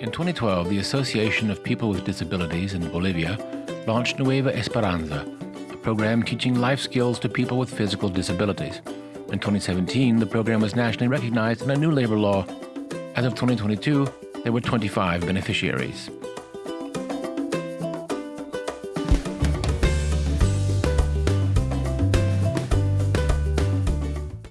In 2012, the Association of People with Disabilities in Bolivia launched Nueva Esperanza, a program teaching life skills to people with physical disabilities. In 2017, the program was nationally recognized in a new labor law. As of 2022, there were 25 beneficiaries.